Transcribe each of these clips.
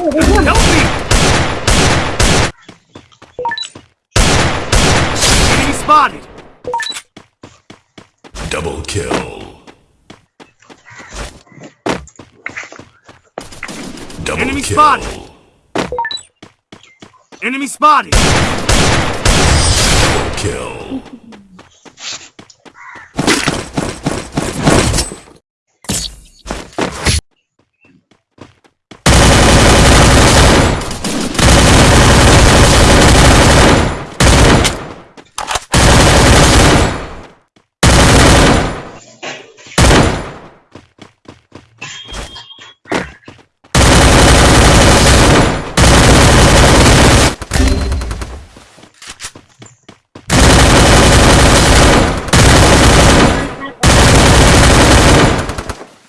Help me! Enemy spotted! Double kill. Double Enemy kill. spotted. Enemy spotted! Double kill.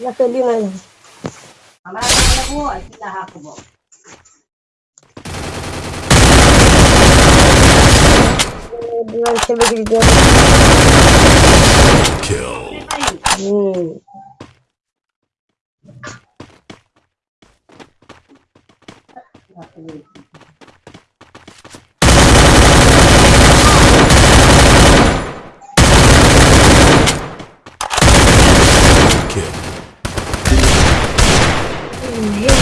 Natalina. Alago at sila hakubo. Kill. Hmm. Thank you. Double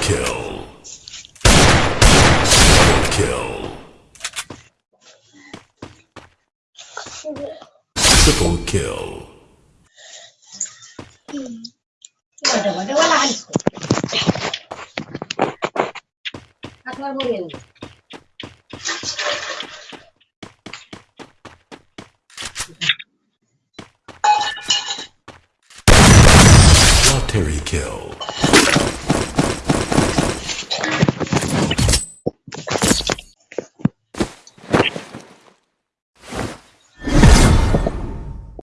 kill. Kill. Triple kill. Lottery kill.